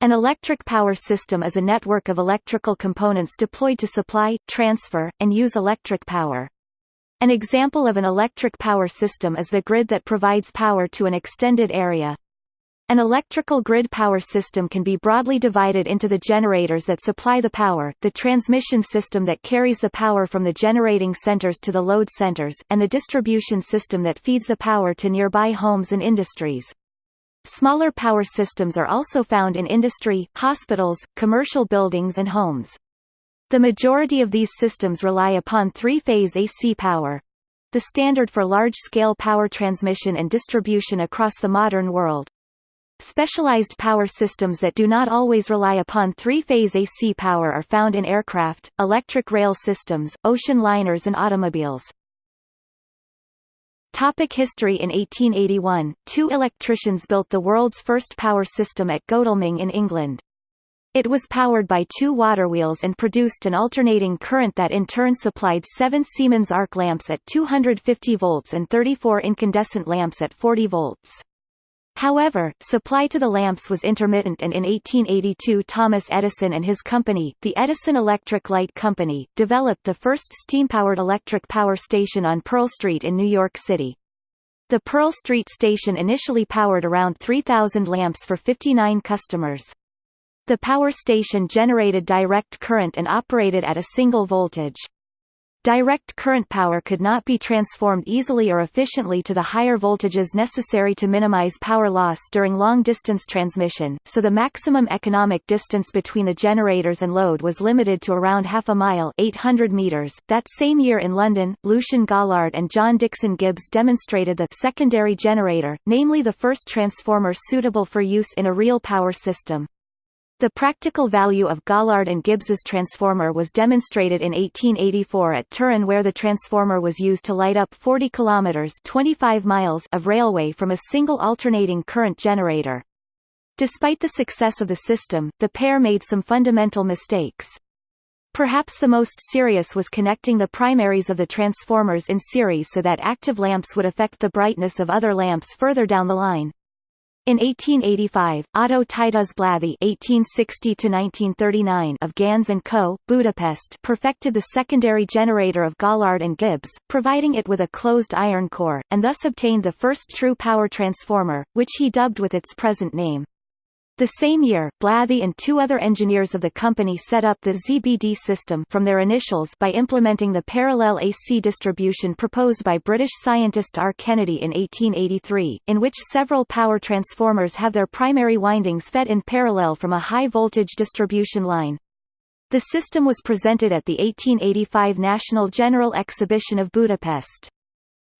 An electric power system is a network of electrical components deployed to supply, transfer, and use electric power. An example of an electric power system is the grid that provides power to an extended area. An electrical grid power system can be broadly divided into the generators that supply the power, the transmission system that carries the power from the generating centers to the load centers, and the distribution system that feeds the power to nearby homes and industries. Smaller power systems are also found in industry, hospitals, commercial buildings and homes. The majority of these systems rely upon three-phase AC power, the standard for large-scale power transmission and distribution across the modern world. Specialized power systems that do not always rely upon three-phase AC power are found in aircraft, electric rail systems, ocean liners and automobiles. Topic history In 1881, two electricians built the world's first power system at Godalming in England. It was powered by two water wheels and produced an alternating current that in turn supplied seven Siemens arc lamps at 250 volts and 34 incandescent lamps at 40 volts. However, supply to the lamps was intermittent and in 1882 Thomas Edison and his company, the Edison Electric Light Company, developed the first steam-powered electric power station on Pearl Street in New York City. The Pearl Street station initially powered around 3,000 lamps for 59 customers. The power station generated direct current and operated at a single voltage. Direct current power could not be transformed easily or efficiently to the higher voltages necessary to minimize power loss during long-distance transmission, so the maximum economic distance between the generators and load was limited to around half a mile 800 meters. That same year in London, Lucian Gaulard and John Dixon Gibbs demonstrated the secondary generator, namely the first transformer suitable for use in a real power system. The practical value of Gaulard and Gibbs's transformer was demonstrated in 1884 at Turin where the transformer was used to light up 40 kilometers 25 miles of railway from a single alternating current generator. Despite the success of the system, the pair made some fundamental mistakes. Perhaps the most serious was connecting the primaries of the transformers in series so that active lamps would affect the brightness of other lamps further down the line. In 1885, Otto Titus Blathy (1860–1939) of and Co., Budapest, perfected the secondary generator of Gaulard and Gibbs, providing it with a closed iron core, and thus obtained the first true power transformer, which he dubbed with its present name. The same year, Blathy and two other engineers of the company set up the ZBD system from their initials by implementing the parallel AC distribution proposed by British scientist R. Kennedy in 1883, in which several power transformers have their primary windings fed in parallel from a high-voltage distribution line. The system was presented at the 1885 National General Exhibition of Budapest.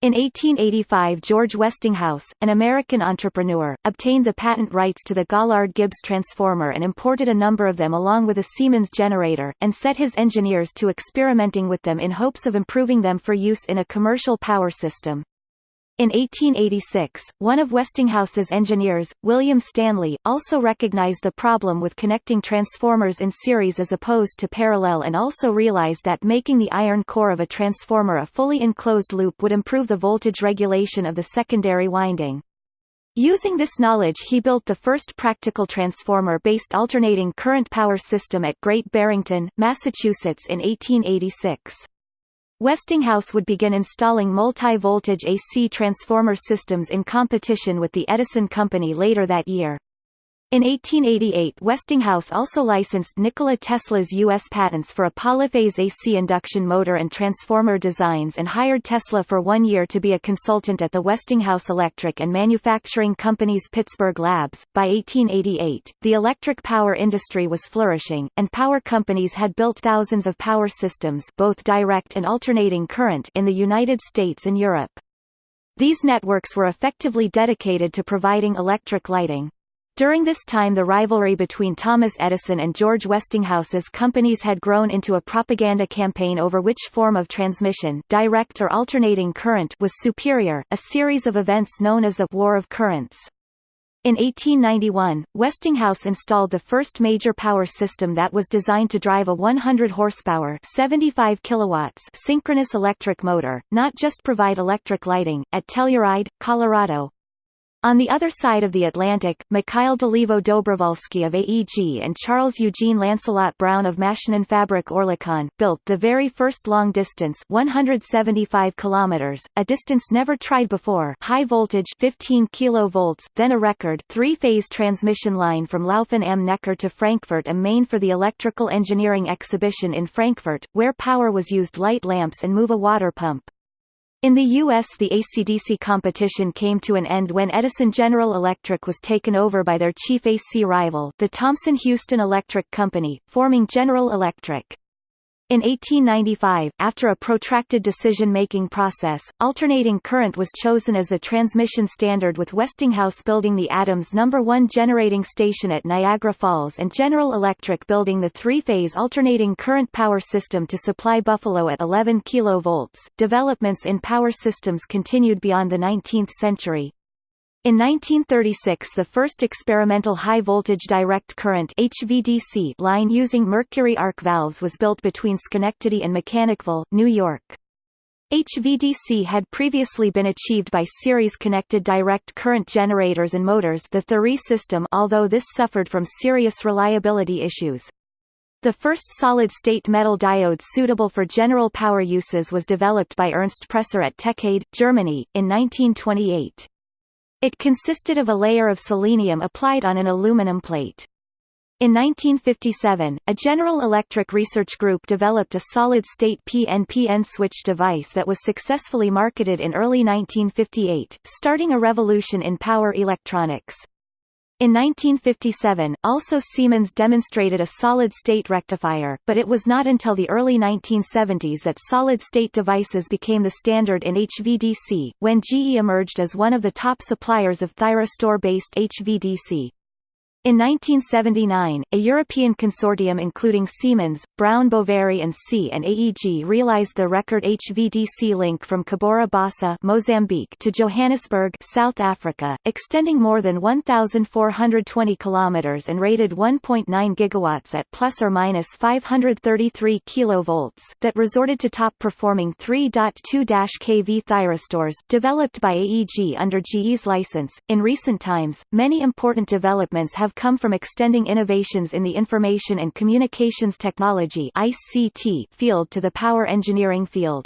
In 1885 George Westinghouse, an American entrepreneur, obtained the patent rights to the Gaulard-Gibbs transformer and imported a number of them along with a Siemens generator, and set his engineers to experimenting with them in hopes of improving them for use in a commercial power system. In 1886, one of Westinghouse's engineers, William Stanley, also recognized the problem with connecting transformers in series as opposed to parallel and also realized that making the iron core of a transformer a fully enclosed loop would improve the voltage regulation of the secondary winding. Using this knowledge he built the first practical transformer-based alternating current power system at Great Barrington, Massachusetts in 1886. Westinghouse would begin installing multi-voltage AC transformer systems in competition with the Edison Company later that year. In 1888 Westinghouse also licensed Nikola Tesla's U.S. patents for a polyphase AC induction motor and transformer designs and hired Tesla for one year to be a consultant at the Westinghouse Electric and Manufacturing Company's Pittsburgh labs. By 1888, the electric power industry was flourishing, and power companies had built thousands of power systems both direct and alternating current in the United States and Europe. These networks were effectively dedicated to providing electric lighting. During this time the rivalry between Thomas Edison and George Westinghouse's companies had grown into a propaganda campaign over which form of transmission direct or alternating current was superior, a series of events known as the War of Currents. In 1891, Westinghouse installed the first major power system that was designed to drive a 100 horsepower 75 kilowatts synchronous electric motor, not just provide electric lighting, at Telluride, Colorado, On the other side of the Atlantic, Mikhail Dolivo Dobrovolsky of AEG and Charles Eugene Lancelot Brown of Maschinenfabrik Oerlikon, built the very first long-distance 175 km, a distance never tried before high voltage 15 kV, then a record three-phase transmission line from Lauffen am Neckar to Frankfurt am Main for the Electrical Engineering Exhibition in Frankfurt, where power was used light lamps and move a water pump. In the U.S. the AC-DC competition came to an end when Edison General Electric was taken over by their chief AC rival the Thomson-Houston Electric Company, forming General Electric. In 1895, after a protracted decision-making process, alternating current was chosen as the transmission standard with Westinghouse building the Adams No. 1 generating station at Niagara Falls and General Electric building the three-phase alternating current power system to supply Buffalo at 11 kV. Developments in power systems continued beyond the 19th century, in 1936 the first experimental high-voltage direct current HVDC line using mercury arc valves was built between Schenectady and Mechanicville, New York. HVDC had previously been achieved by series-connected direct current generators and motors the Thury system although this suffered from serious reliability issues. The first solid-state metal diode suitable for general power uses was developed by Ernst Presser at TeKaDe, Germany, in 1928. It consisted of a layer of selenium applied on an aluminum plate. In 1957, a General Electric research group developed a solid-state PNPN switch device that was successfully marketed in early 1958, starting a revolution in power electronics. In 1957, also Siemens demonstrated a solid-state rectifier, but it was not until the early 1970s that solid-state devices became the standard in HVDC, when GE emerged as one of the top suppliers of thyristor-based HVDC. In 1979, a European consortium including Siemens, Brown Boveri and C and AEG realized the record HVDC link from Cabora Bassa Mozambique to Johannesburg, South Africa, extending more than 1420 kilometers and rated 1.9 gigawatts at plus or minus 533 kilovolts that resorted to top-performing 3.2-kV thyristors developed by AEG under GE's license. In recent times, many important developments have come from extending innovations in the information and communications technology ICT field to the power engineering field.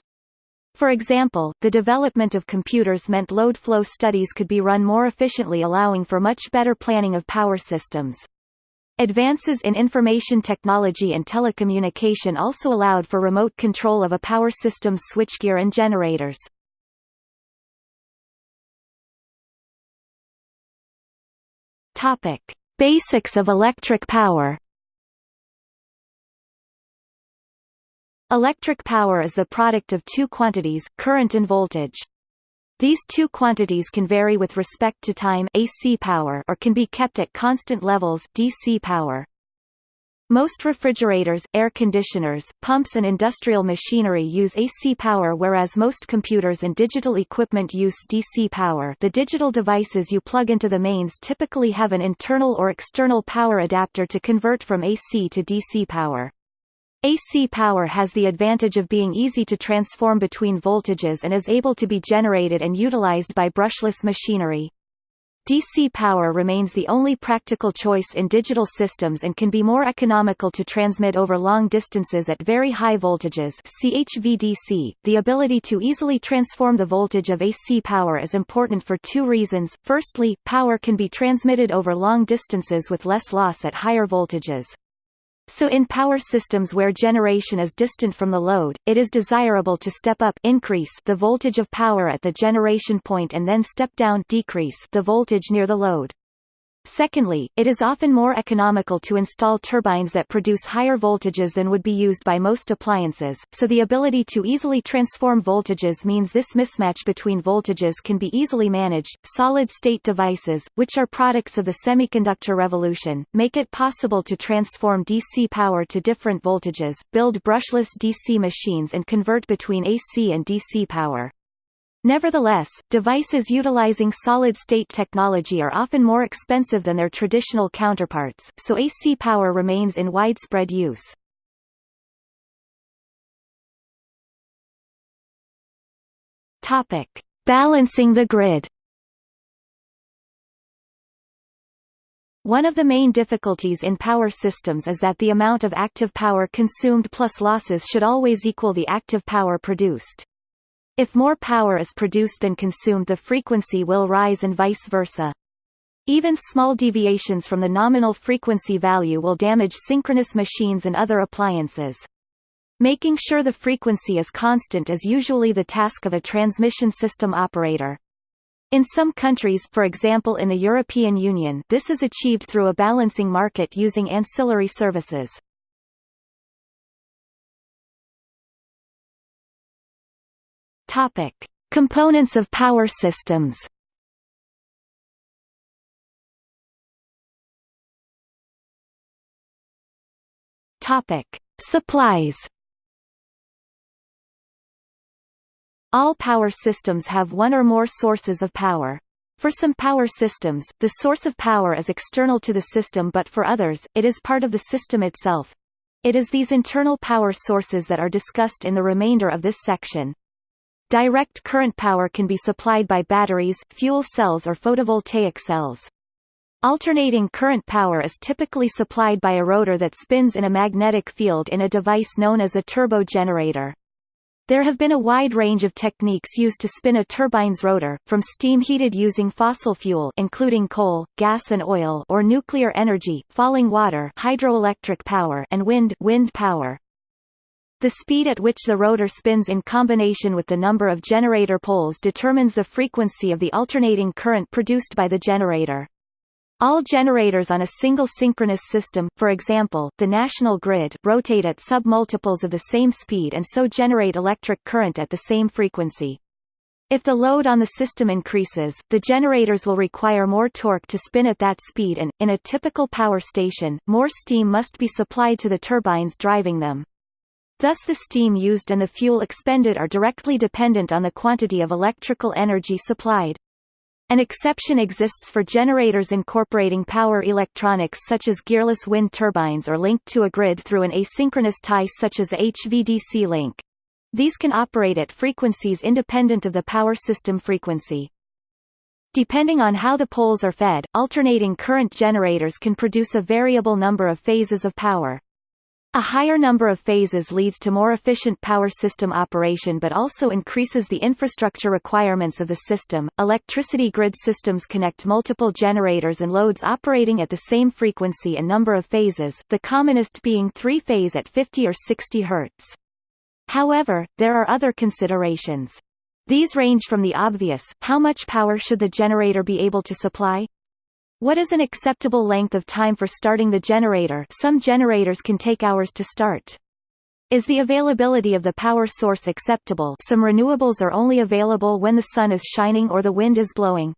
For example, the development of computers meant load flow studies could be run more efficiently allowing for much better planning of power systems. Advances in information technology and telecommunication also allowed for remote control of a power system's switchgear and generators. Topic: Basics of electric power Electric power is the product of two quantities, current and voltage. These two quantities can vary with respect to time AC power or can be kept at constant levels DC power. Most refrigerators, air conditioners, pumps and industrial machinery use AC power whereas most computers and digital equipment use DC power the digital devices you plug into the mains typically have an internal or external power adapter to convert from AC to DC power. AC power has the advantage of being easy to transform between voltages and is able to be generated and utilized by brushless machinery. DC power remains the only practical choice in digital systems and can be more economical to transmit over long distances at very high voltages CHVDC. The ability to easily transform the voltage of AC power is important for two reasons. Firstly, power can be transmitted over long distances with less loss at higher voltages. So in power systems where generation is distant from the load, it is desirable to step up increase the voltage of power at the generation point and then step down decrease the voltage near the load. Secondly, it is often more economical to install turbines that produce higher voltages than would be used by most appliances, so the ability to easily transform voltages means this mismatch between voltages can be easily managed. Solid-state devices, which are products of the semiconductor revolution, make it possible to transform DC power to different voltages, build brushless DC machines and convert between AC and DC power. Nevertheless, devices utilizing solid-state technology are often more expensive than their traditional counterparts, so AC power remains in widespread use. Topic: Balancing the grid. One of the main difficulties in power systems is that the amount of active power consumed plus losses should always equal the active power produced. If more power is produced than consumed the frequency will rise and vice versa. Even small deviations from the nominal frequency value will damage synchronous machines and other appliances. Making sure the frequency is constant is usually the task of a transmission system operator. In some countries for example in the European Union this is achieved through a balancing market using ancillary services. Topic. Components of power systems Topic. Supplies All power systems have one or more sources of power. For some power systems, the source of power is external to the system but for others, it is part of the system itself. It is these internal power sources that are discussed in the remainder of this section. Direct current power can be supplied by batteries, fuel cells or photovoltaic cells. Alternating current power is typically supplied by a rotor that spins in a magnetic field in a device known as a turbo generator. There have been a wide range of techniques used to spin a turbine's rotor, from steam heated using fossil fuel including coal, gas and oil or nuclear energy, falling water hydroelectric power and wind, wind power. The speed at which the rotor spins in combination with the number of generator poles determines the frequency of the alternating current produced by the generator. All generators on a single synchronous system for example, the national grid rotate at submultiples of the same speed and so generate electric current at the same frequency. If the load on the system increases, the generators will require more torque to spin at that speed and, in a typical power station, more steam must be supplied to the turbines driving them. Thus the steam used and the fuel expended are directly dependent on the quantity of electrical energy supplied. An exception exists for generators incorporating power electronics such as gearless wind turbines or linked to a grid through an asynchronous tie such as a HVDC link. These can operate at frequencies independent of the power system frequency. Depending on how the poles are fed, alternating current generators can produce a variable number of phases of power. A higher number of phases leads to more efficient power system operation but also increases the infrastructure requirements of the system. Electricity grid systems connect multiple generators and loads operating at the same frequency and number of phases, the commonest being three-phase at 50 or 60 Hz. However, there are other considerations. These range from the obvious, how much power should the generator be able to supply, what is an acceptable length of time for starting the generator some generators can take hours to start. Is the availability of the power source acceptable some renewables are only available when the sun is shining or the wind is blowing.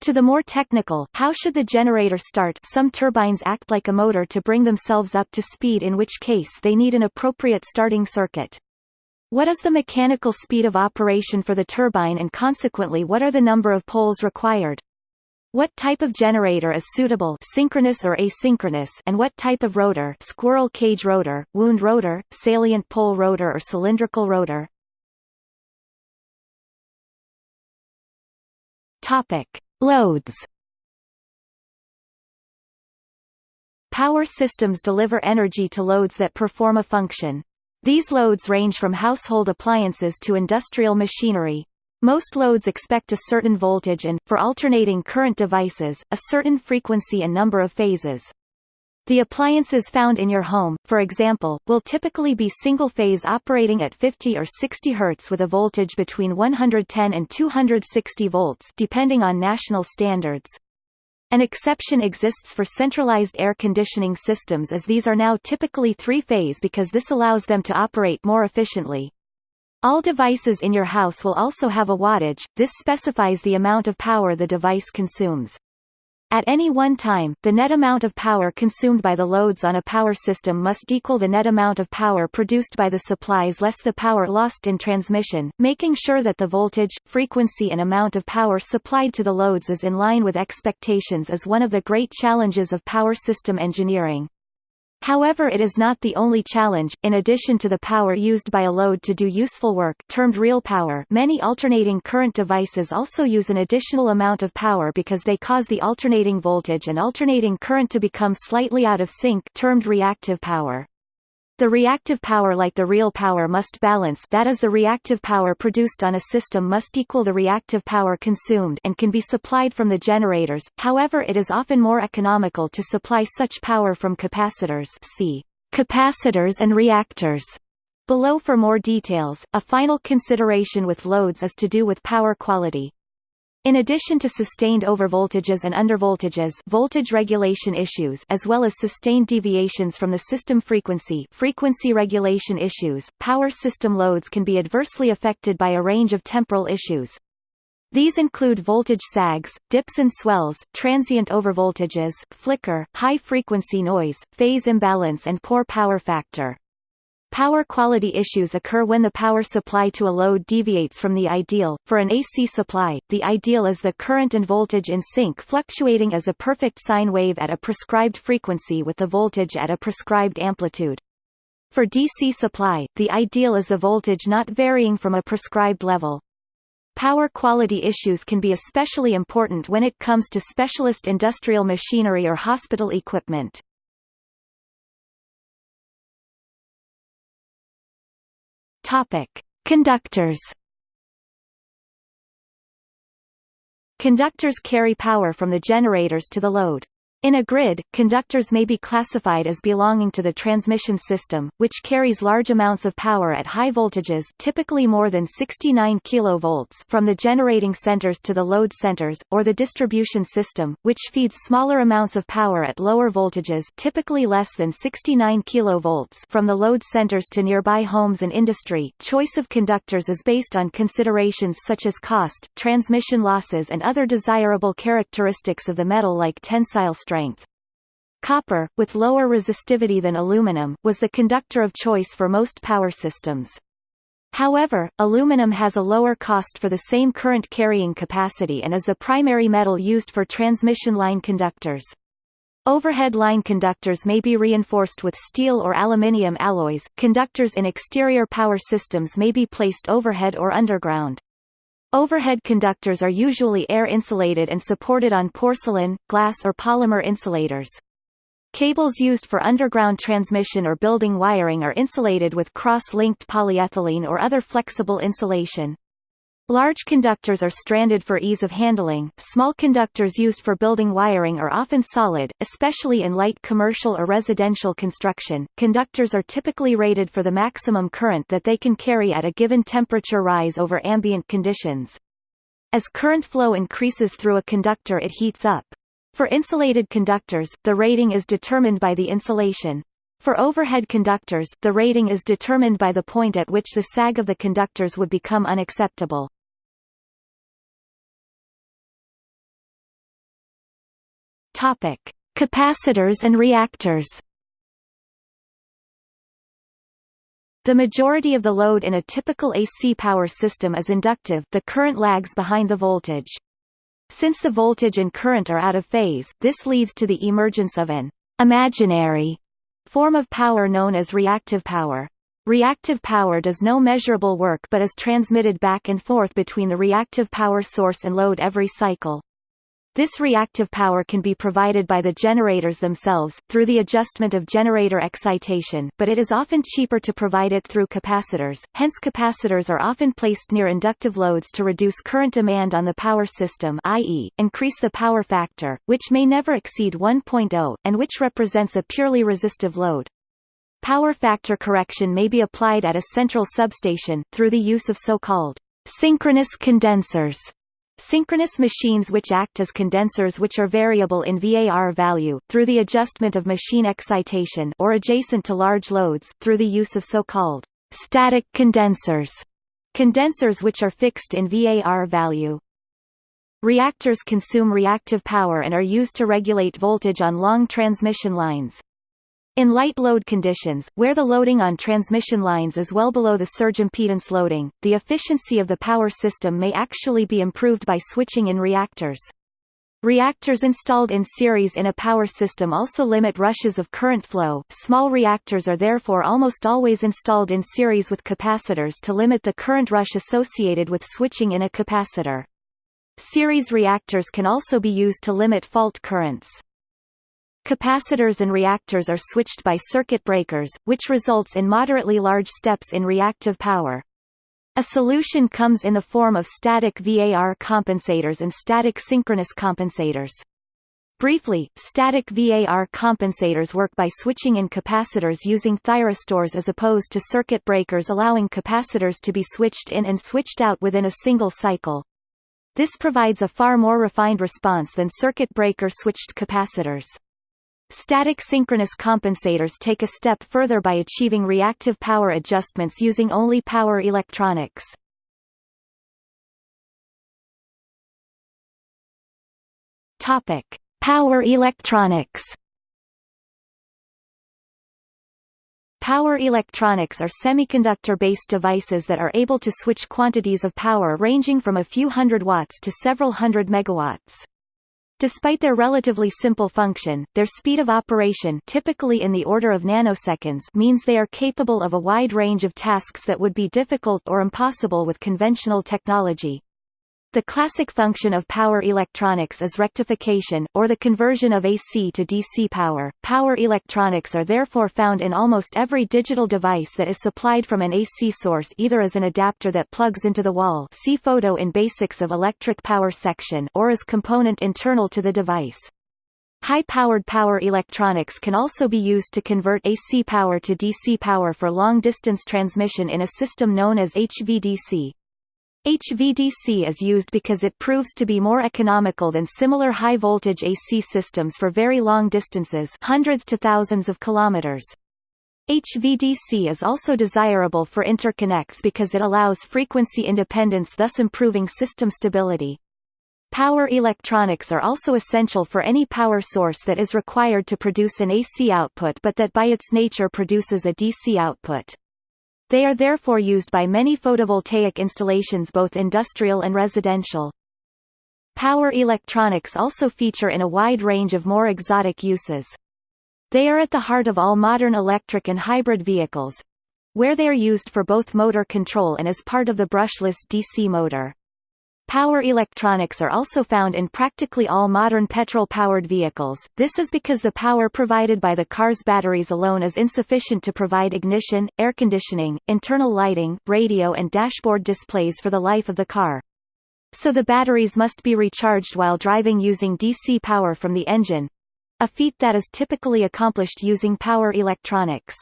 To the more technical, how should the generator start some turbines act like a motor to bring themselves up to speed in which case they need an appropriate starting circuit. What is the mechanical speed of operation for the turbine and consequently what are the number of poles required? What type of generator is suitable synchronous or asynchronous and what type of rotor squirrel cage rotor, wound rotor, salient pole rotor or cylindrical rotor? Topic. Loads Power systems deliver energy to loads that perform a function. These loads range from household appliances to industrial machinery, most loads expect a certain voltage and, for alternating current devices, a certain frequency and number of phases. The appliances found in your home, for example, will typically be single-phase operating at 50 or 60 Hz with a voltage between 110 and 260 volts depending on national standards. An exception exists for centralized air conditioning systems as these are now typically three-phase because this allows them to operate more efficiently. All devices in your house will also have a wattage, this specifies the amount of power the device consumes. At any one time, the net amount of power consumed by the loads on a power system must equal the net amount of power produced by the supplies less the power lost in transmission, making sure that the voltage, frequency and amount of power supplied to the loads is in line with expectations is one of the great challenges of power system engineering. However it is not the only challenge, in addition to the power used by a load to do useful work termed real power many alternating current devices also use an additional amount of power because they cause the alternating voltage and alternating current to become slightly out of sync termed reactive power. The reactive power like the real power must balance that is the reactive power produced on a system must equal the reactive power consumed and can be supplied from the generators, however it is often more economical to supply such power from capacitors see capacitors and reactors. Below for more details, a final consideration with loads is to do with power quality. In addition to sustained overvoltages and undervoltages voltage regulation issues as well as sustained deviations from the system frequency frequency regulation issues, power system loads can be adversely affected by a range of temporal issues. These include voltage sags, dips and swells, transient overvoltages, flicker, high-frequency noise, phase imbalance and poor power factor. Power quality issues occur when the power supply to a load deviates from the ideal. For an AC supply, the ideal is the current and voltage in sync fluctuating as a perfect sine wave at a prescribed frequency with the voltage at a prescribed amplitude. For DC supply, the ideal is the voltage not varying from a prescribed level. Power quality issues can be especially important when it comes to specialist industrial machinery or hospital equipment. Topic: Conductors. Conductors carry power from the generators to the load. In a grid, conductors may be classified as belonging to the transmission system, which carries large amounts of power at high voltages typically more than 69 kV from the generating centers to the load centers, or the distribution system, which feeds smaller amounts of power at lower voltages typically less than 69 kV from the load centers to nearby homes and industry. Choice of conductors is based on considerations such as cost, transmission losses and other desirable characteristics of the metal like tensile strength. Copper, with lower resistivity than aluminum, was the conductor of choice for most power systems. However, aluminum has a lower cost for the same current carrying capacity and is the primary metal used for transmission line conductors. Overhead line conductors may be reinforced with steel or aluminium alloys. Conductors in exterior power systems may be placed overhead or underground. Overhead conductors are usually air-insulated and supported on porcelain, glass or polymer insulators. Cables used for underground transmission or building wiring are insulated with cross-linked polyethylene or other flexible insulation. Large conductors are stranded for ease of handling. Small conductors used for building wiring are often solid, especially in light commercial or residential construction. Conductors are typically rated for the maximum current that they can carry at a given temperature rise over ambient conditions. As current flow increases through a conductor it heats up. For insulated conductors, the rating is determined by the insulation. For overhead conductors, the rating is determined by the point at which the sag of the conductors would become unacceptable. Topic: Capacitors and reactors. The majority of the load in a typical AC power system is inductive the current lags behind the voltage. Since the voltage and current are out of phase, this leads to the emergence of an imaginary form of power known as reactive power. Reactive power does no measurable work but is transmitted back and forth between the reactive power source and load every cycle. This reactive power can be provided by the generators themselves, through the adjustment of generator excitation, but it is often cheaper to provide it through capacitors, hence capacitors are often placed near inductive loads to reduce current demand on the power system i.e., increase the power factor, which may never exceed 1.0, and which represents a purely resistive load. Power factor correction may be applied at a central substation, through the use of so-called synchronous condensers Synchronous machines which act as condensers which are variable in VAR value, through the adjustment of machine excitation or adjacent to large loads, through the use of so-called static condensers, condensers which are fixed in VAR value. Reactors consume reactive power and are used to regulate voltage on long transmission lines. In light load conditions, where the loading on transmission lines is well below the surge impedance loading, the efficiency of the power system may actually be improved by switching in reactors. Reactors installed in series in a power system also limit rushes of current flow. Small reactors are therefore almost always installed in series with capacitors to limit the current rush associated with switching in a capacitor. Series reactors can also be used to limit fault currents. Capacitors and reactors are switched by circuit breakers, which results in moderately large steps in reactive power. A solution comes in the form of static VAR compensators and static synchronous compensators. Briefly, static VAR compensators work by switching in capacitors using thyristors as opposed to circuit breakers allowing capacitors to be switched in and switched out within a single cycle. This provides a far more refined response than circuit breaker switched capacitors. Static synchronous compensators take a step further by achieving reactive power adjustments using only power electronics. Topic: Power electronics. Power electronics are semiconductor-based devices that are able to switch quantities of power ranging from a few hundred watts to several hundred megawatts. Despite their relatively simple function, their speed of operation typically in the order of nanoseconds means they are capable of a wide range of tasks that would be difficult or impossible with conventional technology. The classic function of power electronics is rectification, or the conversion of AC to DC power. Power electronics are therefore found in almost every digital device that is supplied from an AC source either as an adapter that plugs into the wall see photo in Basics of Electric Power section or as component internal to the device. High-powered power electronics can also be used to convert AC power to DC power for long-distance transmission in a system known as HVDC. HVDC is used because it proves to be more economical than similar high-voltage AC systems for very long distances hundreds to thousands of kilometers. HVDC is also desirable for interconnects because it allows frequency independence thus improving system stability. Power electronics are also essential for any power source that is required to produce an AC output but that by its nature produces a DC output. They are therefore used by many photovoltaic installations both industrial and residential. Power electronics also feature in a wide range of more exotic uses. They are at the heart of all modern electric and hybrid vehicles, where they are used for both motor control and as part of the brushless DC motor. Power electronics are also found in practically all modern petrol-powered vehicles, this is because the power provided by the car's batteries alone is insufficient to provide ignition, air conditioning, internal lighting, radio and dashboard displays for the life of the car. So the batteries must be recharged while driving using DC power from the engine—a feat that is typically accomplished using power electronics.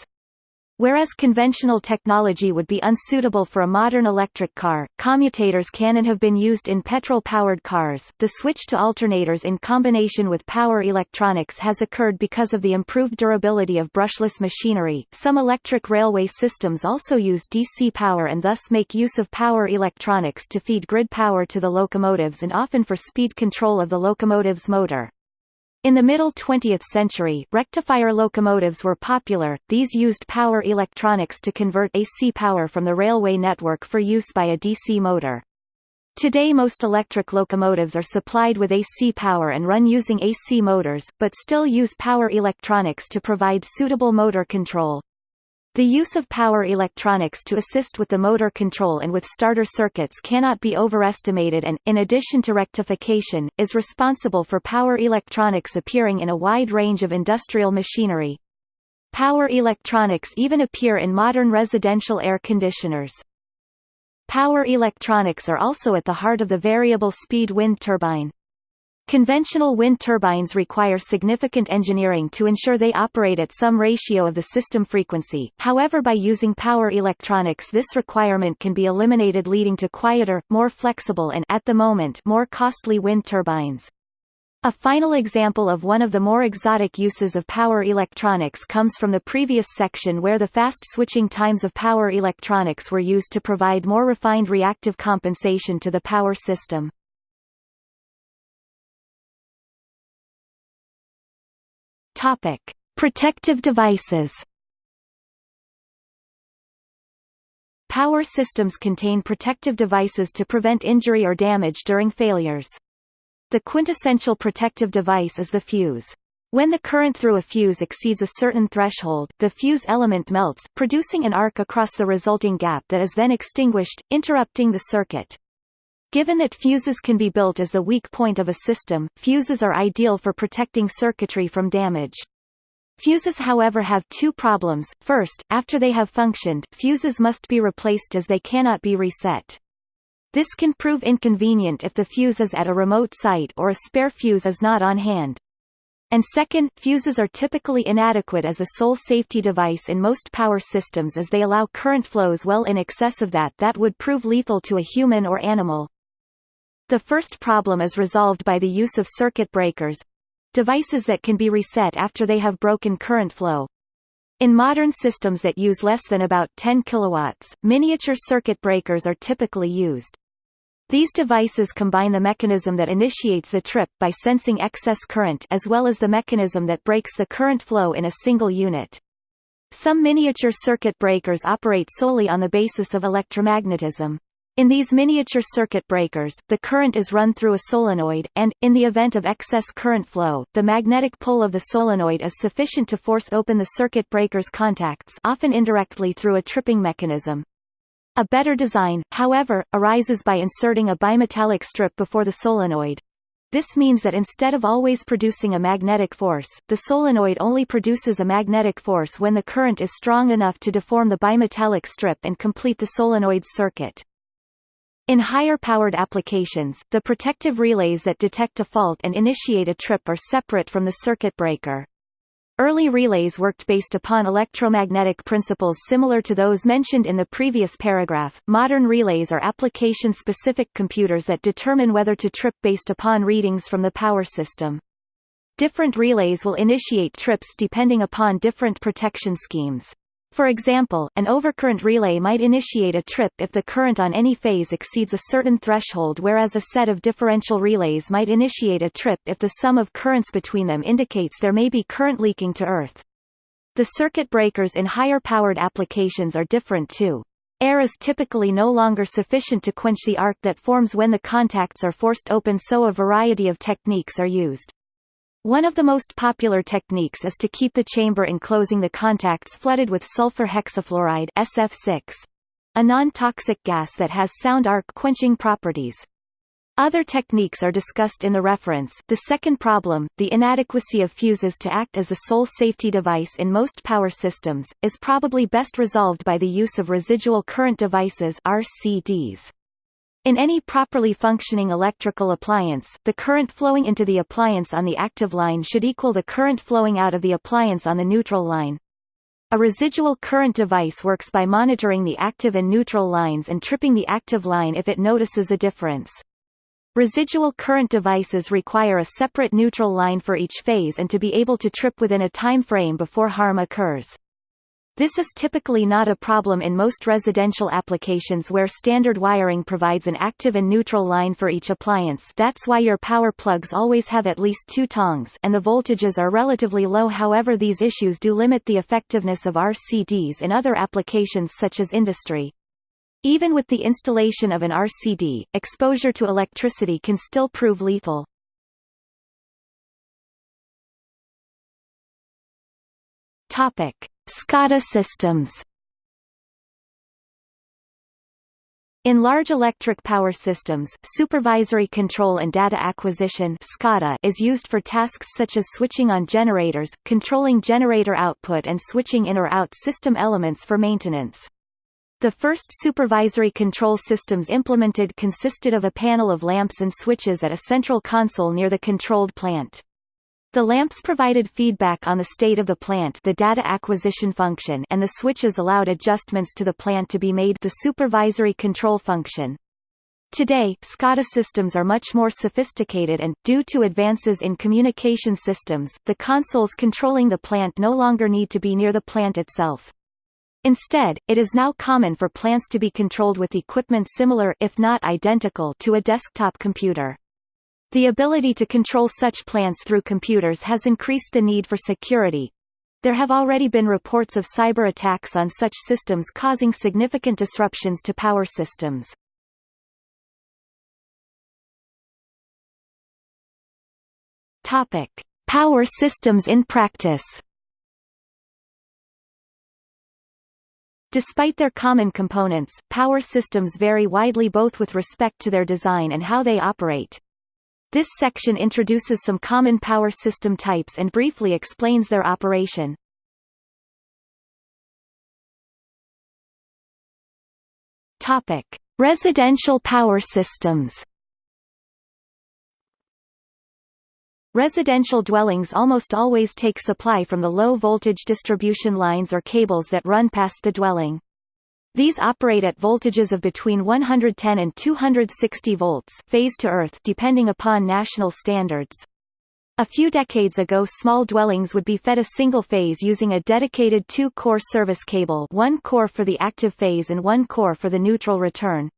Whereas conventional technology would be unsuitable for a modern electric car, commutators can and have been used in petrol-powered cars. The switch to alternators in combination with power electronics has occurred because of the improved durability of brushless machinery. Some electric railway systems also use DC power and thus make use of power electronics to feed grid power to the locomotives and often for speed control of the locomotive's motor. In the middle 20th century, rectifier locomotives were popular, these used power electronics to convert AC power from the railway network for use by a DC motor. Today most electric locomotives are supplied with AC power and run using AC motors, but still use power electronics to provide suitable motor control. The use of power electronics to assist with the motor control and with starter circuits cannot be overestimated and, in addition to rectification, is responsible for power electronics appearing in a wide range of industrial machinery. Power electronics even appear in modern residential air conditioners. Power electronics are also at the heart of the variable speed wind turbine. Conventional wind turbines require significant engineering to ensure they operate at some ratio of the system frequency, however by using power electronics this requirement can be eliminated leading to quieter, more flexible and at the moment more costly wind turbines. A final example of one of the more exotic uses of power electronics comes from the previous section where the fast switching times of power electronics were used to provide more refined reactive compensation to the power system. Topic: Protective devices. Power systems contain protective devices to prevent injury or damage during failures. The quintessential protective device is the fuse. When the current through a fuse exceeds a certain threshold, the fuse element melts, producing an arc across the resulting gap that is then extinguished, interrupting the circuit. Given that fuses can be built as the weak point of a system, fuses are ideal for protecting circuitry from damage. Fuses however have two problems. First, after they have functioned, fuses must be replaced as they cannot be reset. This can prove inconvenient if the fuse is at a remote site or a spare fuse is not on hand. And second, fuses are typically inadequate as a sole safety device in most power systems as they allow current flows well in excess of that that would prove lethal to a human or animal. The first problem is resolved by the use of circuit breakers, devices that can be reset after they have broken current flow. In modern systems that use less than about 10 kilowatts, miniature circuit breakers are typically used. These devices combine the mechanism that initiates the trip by sensing excess current as well as the mechanism that breaks the current flow in a single unit. Some miniature circuit breakers operate solely on the basis of electromagnetism. In these miniature circuit breakers, the current is run through a solenoid, and, in the event of excess current flow, the magnetic pull of the solenoid is sufficient to force open the circuit breaker's contacts often indirectly through a tripping mechanism. A better design, however, arises by inserting a bimetallic strip before the solenoid. This means that instead of always producing a magnetic force, the solenoid only produces a magnetic force when the current is strong enough to deform the bimetallic strip and complete the solenoid's circuit. In higher-powered applications, the protective relays that detect a fault and initiate a trip are separate from the circuit breaker. Early relays worked based upon electromagnetic principles similar to those mentioned in the previous paragraph. Modern relays are application-specific computers that determine whether to trip based upon readings from the power system. Different relays will initiate trips depending upon different protection schemes. For example, an overcurrent relay might initiate a trip if the current on any phase exceeds a certain threshold whereas a set of differential relays might initiate a trip if the sum of currents between them indicates there may be current leaking to Earth. The circuit breakers in higher-powered applications are different too. Air is typically no longer sufficient to quench the arc that forms when the contacts are forced open so a variety of techniques are used. One of the most popular techniques is to keep the chamber enclosing the contacts flooded with sulfur hexafluoride SF6, a non-toxic gas that has sound arc quenching properties. Other techniques are discussed in the reference. The second problem, the inadequacy of fuses to act as the sole safety device in most power systems, is probably best resolved by the use of residual current devices RCDs. In any properly functioning electrical appliance, the current flowing into the appliance on the active line should equal the current flowing out of the appliance on the neutral line. A residual current device works by monitoring the active and neutral lines and tripping the active line if it notices a difference. Residual current devices require a separate neutral line for each phase and to be able to trip within a time frame before harm occurs. This is typically not a problem in most residential applications where standard wiring provides an active and neutral line for each appliance that's why your power plugs always have at least two tongs and the voltages are relatively low however these issues do limit the effectiveness of RCDs in other applications such as industry. Even with the installation of an RCD, exposure to electricity can still prove lethal. Topic. SCADA systems In large electric power systems, supervisory control and data acquisition SCADA is used for tasks such as switching on generators, controlling generator output and switching in or out system elements for maintenance. The first supervisory control systems implemented consisted of a panel of lamps and switches at a central console near the controlled plant. The lamps provided feedback on the state of the plant the data acquisition function and the switches allowed adjustments to the plant to be made the supervisory control function. Today, SCADA systems are much more sophisticated and, due to advances in communication systems, the consoles controlling the plant no longer need to be near the plant itself. Instead, it is now common for plants to be controlled with equipment similar if not identical to a desktop computer. The ability to control such plants through computers has increased the need for security. There have already been reports of cyber attacks on such systems causing significant disruptions to power systems. Topic: Power systems in practice. Despite their common components, power systems vary widely both with respect to their design and how they operate. This section introduces some common power system types and briefly explains their operation. Topic: Residential power systems. Residential dwellings almost always take supply from the low-voltage distribution lines or cables that run past the dwelling. These operate at voltages of between 110 and 260 volts phase to earth depending upon national standards. A few decades ago small dwellings would be fed a single phase using a dedicated two-core service cable one core for the active phase and one core for the neutral return.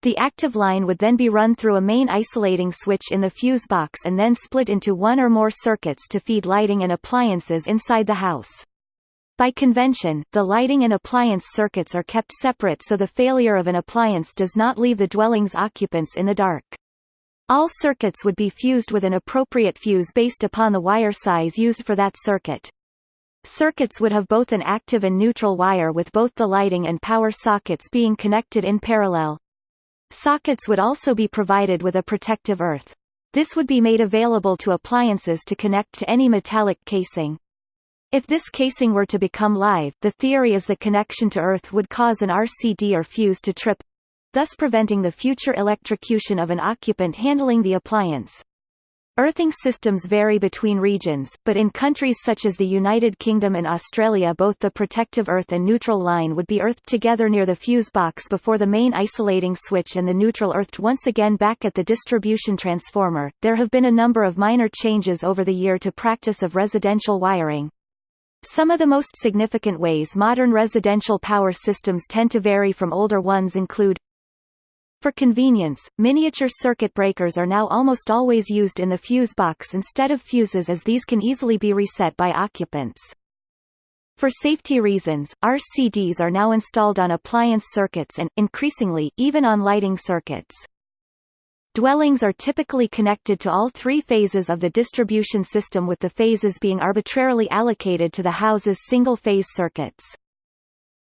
The active line would then be run through a main isolating switch in the fuse box and then split into one or more circuits to feed lighting and appliances inside the house. By convention, the lighting and appliance circuits are kept separate so the failure of an appliance does not leave the dwelling's occupants in the dark. All circuits would be fused with an appropriate fuse based upon the wire size used for that circuit. Circuits would have both an active and neutral wire with both the lighting and power sockets being connected in parallel. Sockets would also be provided with a protective earth. This would be made available to appliances to connect to any metallic casing. If this casing were to become live, the theory is the connection to earth would cause an RCD or fuse to trip, thus preventing the future electrocution of an occupant handling the appliance. Earthing systems vary between regions, but in countries such as the United Kingdom and Australia both the protective earth and neutral line would be earthed together near the fuse box before the main isolating switch and the neutral earthed once again back at the distribution transformer. There have been a number of minor changes over the year to practice of residential wiring. Some of the most significant ways modern residential power systems tend to vary from older ones include for convenience, miniature circuit breakers are now almost always used in the fuse box instead of fuses as these can easily be reset by occupants. For safety reasons, RCDs are now installed on appliance circuits and, increasingly, even on lighting circuits. Dwellings are typically connected to all three phases of the distribution system with the phases being arbitrarily allocated to the house's single-phase circuits.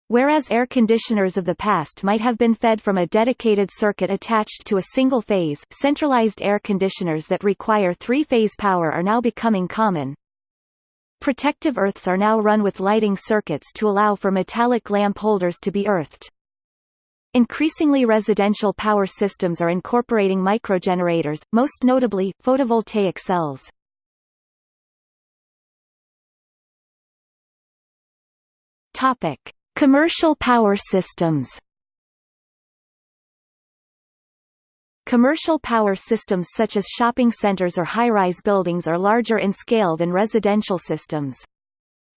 Whereas air conditioners of the past might have been fed from a dedicated circuit attached to a single phase, centralized air conditioners that require three-phase power are now becoming common. Protective earths are now run with lighting circuits to allow for metallic lamp holders to be earthed. Increasingly residential power systems are incorporating microgenerators, most notably, photovoltaic cells. Topic. Commercial power systems Commercial power systems such as shopping centers or high-rise buildings are larger in scale than residential systems.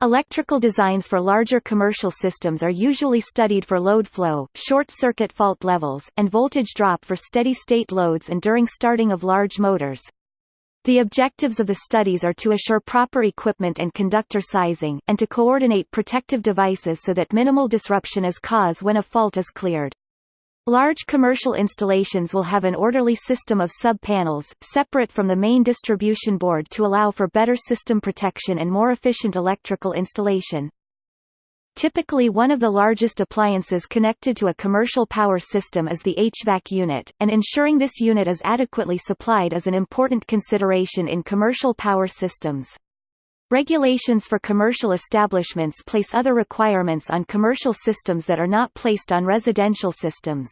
Electrical designs for larger commercial systems are usually studied for load flow, short-circuit fault levels, and voltage drop for steady-state loads and during starting of large motors. The objectives of the studies are to assure proper equipment and conductor sizing, and to coordinate protective devices so that minimal disruption is caused when a fault is cleared. Large commercial installations will have an orderly system of sub-panels, separate from the main distribution board to allow for better system protection and more efficient electrical installation. Typically one of the largest appliances connected to a commercial power system is the HVAC unit, and ensuring this unit is adequately supplied is an important consideration in commercial power systems. Regulations for commercial establishments place other requirements on commercial systems that are not placed on residential systems.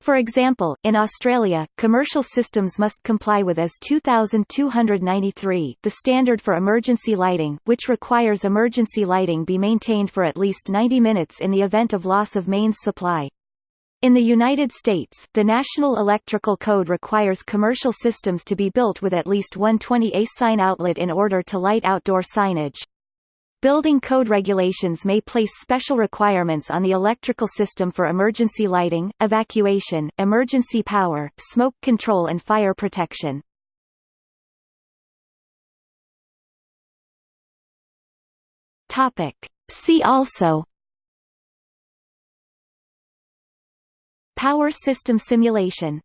For example, in Australia, commercial systems must comply with AS 2293, the standard for emergency lighting, which requires emergency lighting be maintained for at least 90 minutes in the event of loss of mains supply. In the United States, the National Electrical Code requires commercial systems to be built with at least one 20A sign outlet in order to light outdoor signage. Building code regulations may place special requirements on the electrical system for emergency lighting, evacuation, emergency power, smoke control and fire protection. See also Power system simulation